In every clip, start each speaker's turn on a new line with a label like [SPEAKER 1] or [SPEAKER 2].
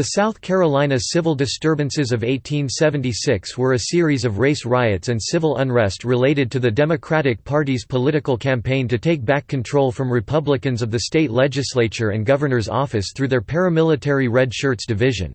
[SPEAKER 1] The South Carolina civil disturbances of 1876 were a series of race riots and civil unrest related to the Democratic Party's political campaign to take back control from Republicans of the state legislature and governor's office through their paramilitary Red Shirts division.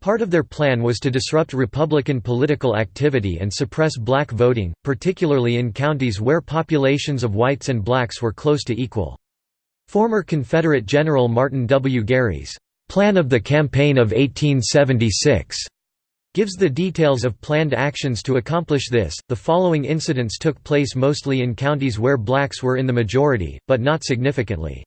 [SPEAKER 1] Part of their plan was to disrupt Republican political activity and suppress black voting, particularly in counties where populations of whites and blacks were close to equal. Former Confederate General Martin W. Gary's Plan of the Campaign of 1876 gives the details of planned actions to accomplish this. The following incidents took place mostly in counties where blacks were in the majority, but not significantly.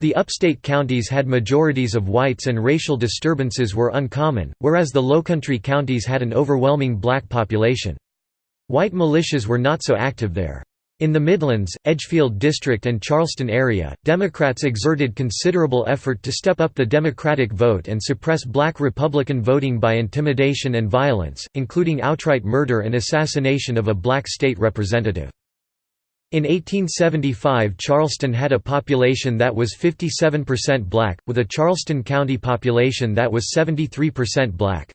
[SPEAKER 1] The upstate counties had majorities of whites and racial disturbances were uncommon, whereas the lowcountry counties had an overwhelming black population. White militias were not so active there. In the Midlands, Edgefield District and Charleston area, Democrats exerted considerable effort to step up the Democratic vote and suppress black Republican voting by intimidation and violence, including outright murder and assassination of a black state representative. In 1875 Charleston had a population that was 57% black, with a Charleston County population that was 73% black.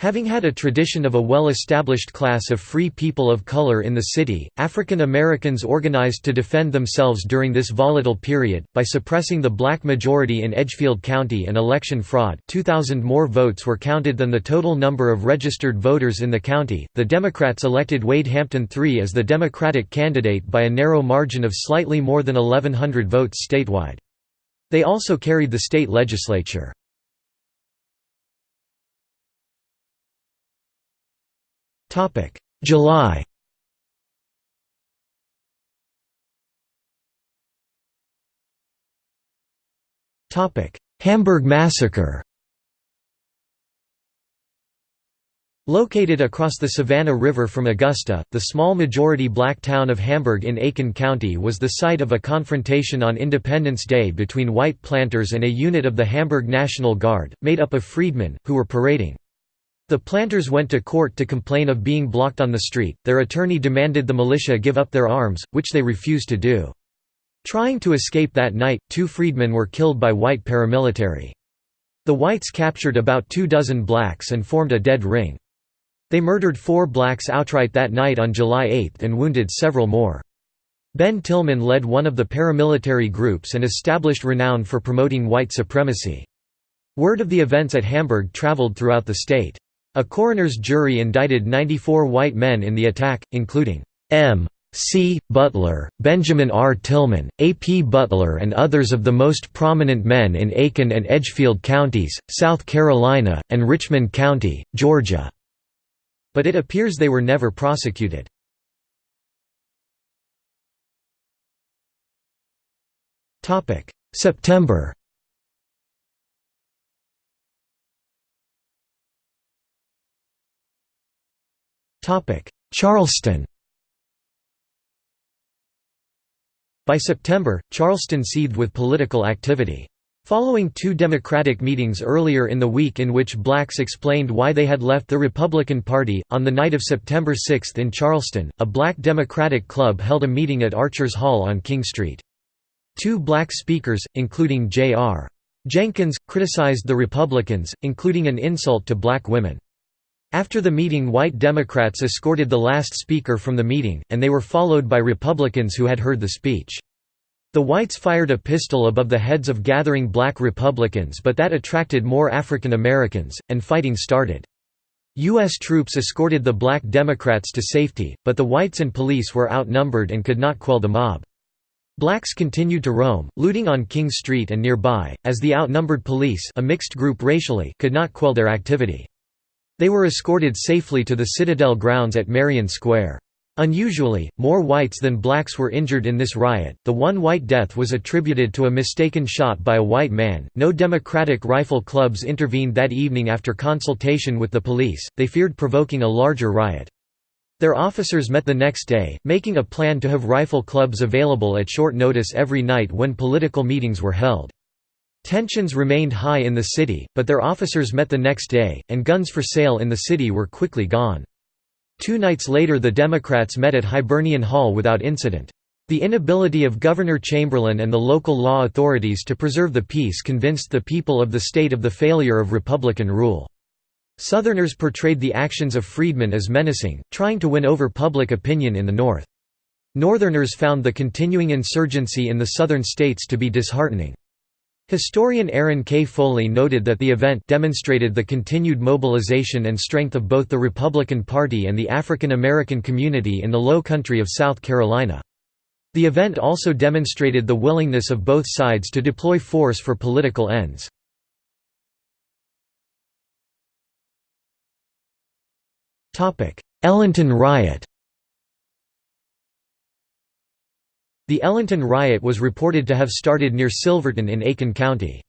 [SPEAKER 1] Having had a tradition of a well-established class of free people of color in the city, African Americans organized to defend themselves during this volatile period, by suppressing the black majority in Edgefield County and election fraud 2,000 more votes were counted than the total number of registered voters in the county. The Democrats elected Wade Hampton III as the Democratic candidate by a narrow margin of slightly more than 1,100 votes statewide. They also carried the state legislature. July. Hamburg massacre. Located across the Savannah River from Augusta, the small majority black town of Hamburg in Aiken County was the site of a confrontation on Independence Day between white planters and a unit of the Hamburg National Guard, made up of freedmen, who were parading. The planters went to court to complain of being blocked on the street, their attorney demanded the militia give up their arms, which they refused to do. Trying to escape that night, two freedmen were killed by white paramilitary. The whites captured about two dozen blacks and formed a dead ring. They murdered four blacks outright that night on July 8 and wounded several more. Ben Tillman led one of the paramilitary groups and established renown for promoting white supremacy. Word of the events at Hamburg traveled throughout the state. A coroner's jury indicted 94 white men in the attack, including M. C. Butler, Benjamin R. Tillman, A. P. Butler and others of the most prominent men in Aiken and Edgefield counties, South Carolina, and Richmond County, Georgia. But it appears they were never prosecuted. September Charleston By September, Charleston seethed with political activity. Following two Democratic meetings earlier in the week in which blacks explained why they had left the Republican Party, on the night of September 6 in Charleston, a black Democratic club held a meeting at Archer's Hall on King Street. Two black speakers, including J.R. Jenkins, criticized the Republicans, including an insult to black women. After the meeting white Democrats escorted the last speaker from the meeting, and they were followed by Republicans who had heard the speech. The whites fired a pistol above the heads of gathering black Republicans but that attracted more African Americans, and fighting started. U.S. troops escorted the black Democrats to safety, but the whites and police were outnumbered and could not quell the mob. Blacks continued to roam, looting on King Street and nearby, as the outnumbered police a mixed group racially could not quell their activity. They were escorted safely to the Citadel grounds at Marion Square. Unusually, more whites than blacks were injured in this riot. The one white death was attributed to a mistaken shot by a white man. No Democratic rifle clubs intervened that evening after consultation with the police, they feared provoking a larger riot. Their officers met the next day, making a plan to have rifle clubs available at short notice every night when political meetings were held. Tensions remained high in the city, but their officers met the next day, and guns for sale in the city were quickly gone. Two nights later the Democrats met at Hibernian Hall without incident. The inability of Governor Chamberlain and the local law authorities to preserve the peace convinced the people of the state of the failure of Republican rule. Southerners portrayed the actions of freedmen as menacing, trying to win over public opinion in the North. Northerners found the continuing insurgency in the Southern states to be disheartening. Historian Aaron K. Foley noted that the event demonstrated the continued mobilization and strength of both the Republican Party and the African American community in the Low Country of South Carolina. The event also demonstrated the willingness of both sides to deploy force for political ends. Ellenton riot The Ellenton riot was reported to have started near Silverton in Aiken County.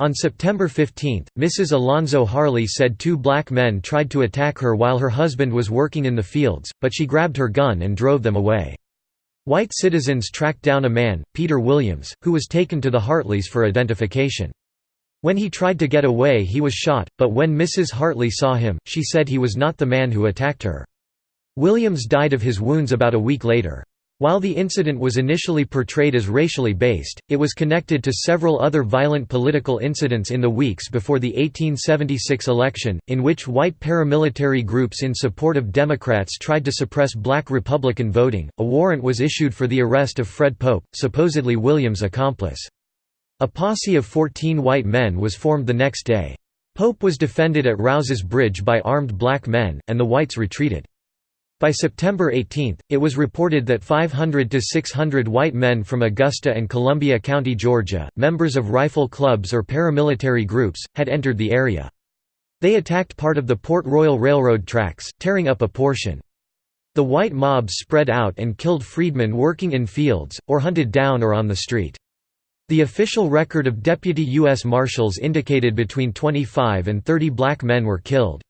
[SPEAKER 1] On September 15, Mrs. Alonzo Harley said two black men tried to attack her while her husband was working in the fields, but she grabbed her gun and drove them away. White citizens tracked down a man, Peter Williams, who was taken to the Hartleys for identification. When he tried to get away he was shot, but when Mrs. Hartley saw him, she said he was not the man who attacked her. Williams died of his wounds about a week later. While the incident was initially portrayed as racially based, it was connected to several other violent political incidents in the weeks before the 1876 election, in which white paramilitary groups in support of Democrats tried to suppress black Republican voting. A warrant was issued for the arrest of Fred Pope, supposedly Williams' accomplice. A posse of 14 white men was formed the next day. Pope was defended at Rouse's Bridge by armed black men, and the whites retreated. By September 18, it was reported that 500 to 600 white men from Augusta and Columbia County, Georgia, members of rifle clubs or paramilitary groups, had entered the area. They attacked part of the Port Royal Railroad tracks, tearing up a portion. The white mob spread out and killed freedmen working in fields, or hunted down or on the street. The official record of deputy U.S. Marshals indicated between 25 and 30 black men were killed.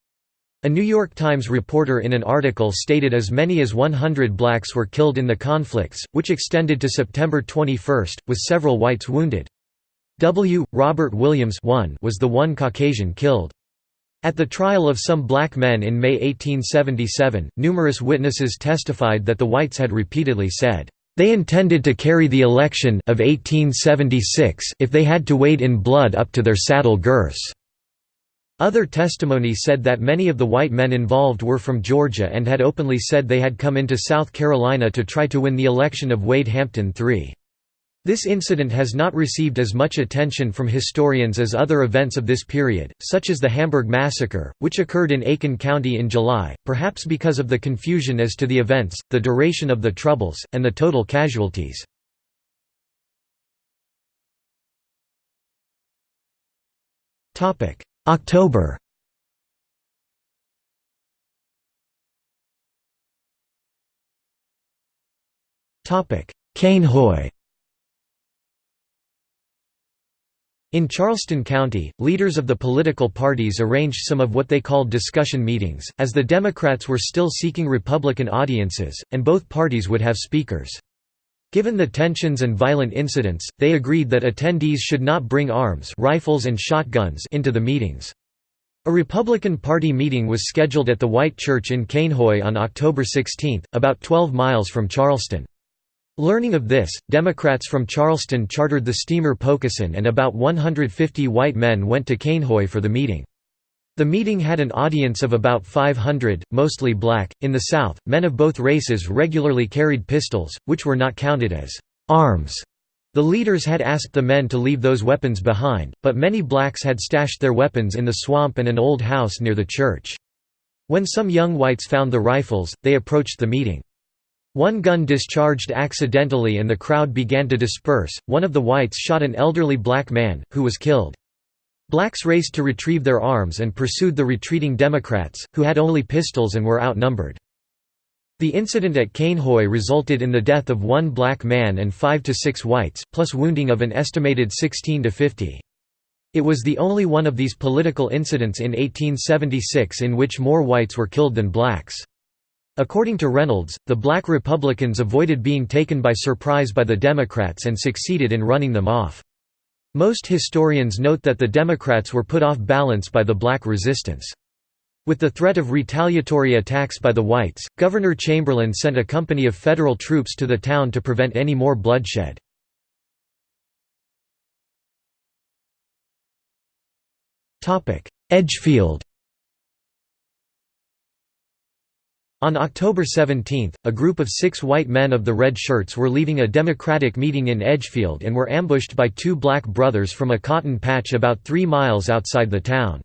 [SPEAKER 1] A New York Times reporter in an article stated as many as 100 blacks were killed in the conflicts, which extended to September 21, with several whites wounded. W. Robert Williams was the one Caucasian killed. At the trial of some black men in May 1877, numerous witnesses testified that the whites had repeatedly said, "...they intended to carry the election of 1876 if they had to wade in blood up to their saddle girths." Other testimony said that many of the white men involved were from Georgia and had openly said they had come into South Carolina to try to win the election of Wade Hampton III. This incident has not received as much attention from historians as other events of this period, such as the Hamburg Massacre, which occurred in Aiken County in July, perhaps because of the confusion as to the events, the duration of the Troubles, and the total casualties. October. Cainhoy In Charleston County, leaders of the political parties arranged some of what they called discussion meetings, as the Democrats were still seeking Republican audiences, and both parties would have speakers. Given the tensions and violent incidents, they agreed that attendees should not bring arms rifles and shotguns into the meetings. A Republican Party meeting was scheduled at the White Church in Cainhoy on October 16, about 12 miles from Charleston. Learning of this, Democrats from Charleston chartered the steamer Poquesson and about 150 white men went to Cainhoy for the meeting. The meeting had an audience of about 500, mostly black. In the South, men of both races regularly carried pistols, which were not counted as arms. The leaders had asked the men to leave those weapons behind, but many blacks had stashed their weapons in the swamp and an old house near the church. When some young whites found the rifles, they approached the meeting. One gun discharged accidentally and the crowd began to disperse. One of the whites shot an elderly black man, who was killed. Blacks raced to retrieve their arms and pursued the retreating Democrats, who had only pistols and were outnumbered. The incident at Cainhoy resulted in the death of one black man and five to six whites, plus wounding of an estimated 16 to 50. It was the only one of these political incidents in 1876 in which more whites were killed than blacks. According to Reynolds, the black Republicans avoided being taken by surprise by the Democrats and succeeded in running them off. Most historians note that the Democrats were put off balance by the black resistance. With the threat of retaliatory attacks by the whites, Governor Chamberlain sent a company of federal troops to the town to prevent any more bloodshed. Edgefield On October 17, a group of six white men of the Red Shirts were leaving a Democratic meeting in Edgefield and were ambushed by two black brothers from a cotton patch about three miles outside the town.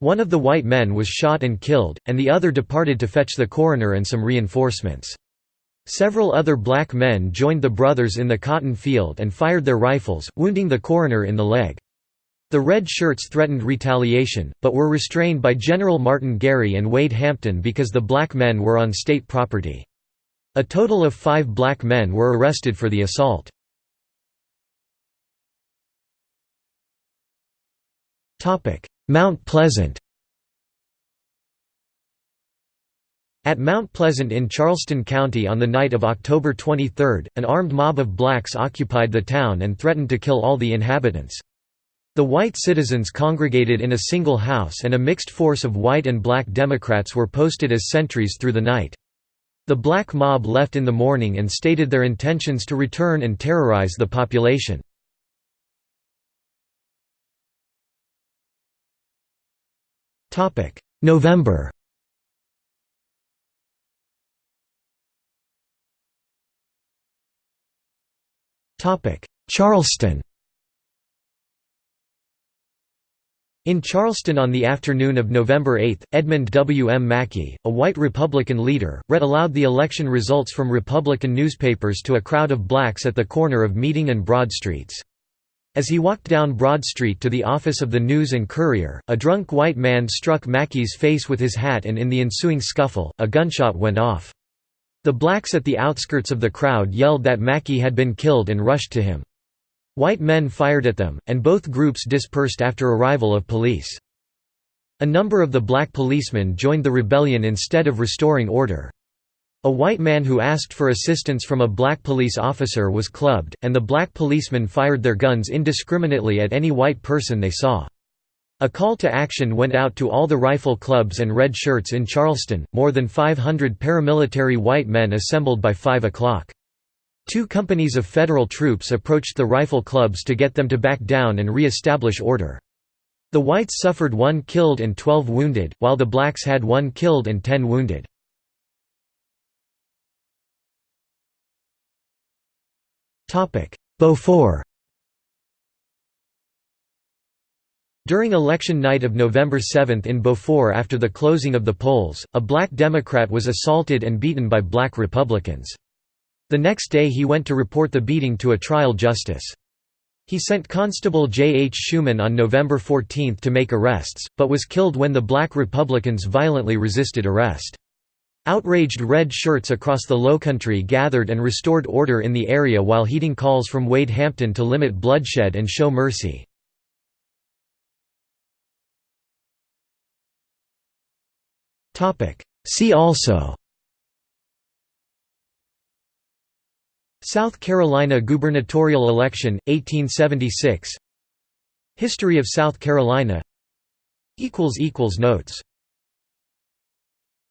[SPEAKER 1] One of the white men was shot and killed, and the other departed to fetch the coroner and some reinforcements. Several other black men joined the brothers in the cotton field and fired their rifles, wounding the coroner in the leg. The Red Shirts threatened retaliation, but were restrained by General Martin Gary and Wade Hampton because the black men were on state property. A total of five black men were arrested for the assault. Mount Pleasant At Mount Pleasant in Charleston County on the night of October 23, an armed mob of blacks occupied the town and threatened to kill all the inhabitants. The white citizens congregated in a single house and a mixed force of white and black Democrats were posted as sentries through the night. The black mob left in the morning and stated their intentions to return and terrorize the population. November Charleston In Charleston on the afternoon of November 8, Edmund W. M. Mackey, a white Republican leader, read aloud the election results from Republican newspapers to a crowd of blacks at the corner of Meeting and Broad Streets. As he walked down Broad Street to the office of the News and Courier, a drunk white man struck Mackey's face with his hat and in the ensuing scuffle, a gunshot went off. The blacks at the outskirts of the crowd yelled that Mackey had been killed and rushed to him. White men fired at them, and both groups dispersed after arrival of police. A number of the black policemen joined the rebellion instead of restoring order. A white man who asked for assistance from a black police officer was clubbed, and the black policemen fired their guns indiscriminately at any white person they saw. A call to action went out to all the rifle clubs and red shirts in Charleston, more than 500 paramilitary white men assembled by 5 o'clock. Two companies of federal troops approached the rifle clubs to get them to back down and re-establish order. The whites suffered one killed and 12 wounded, while the blacks had one killed and 10 wounded. Beaufort During election night of November 7 in Beaufort after the closing of the polls, a black Democrat was assaulted and beaten by black Republicans. The next day he went to report the beating to a trial justice. He sent Constable J. H. Schuman on November 14 to make arrests, but was killed when the black Republicans violently resisted arrest. Outraged red shirts across the Lowcountry gathered and restored order in the area while heeding calls from Wade Hampton to limit bloodshed and show mercy. See also South Carolina gubernatorial election, 1876 History of South Carolina. Notes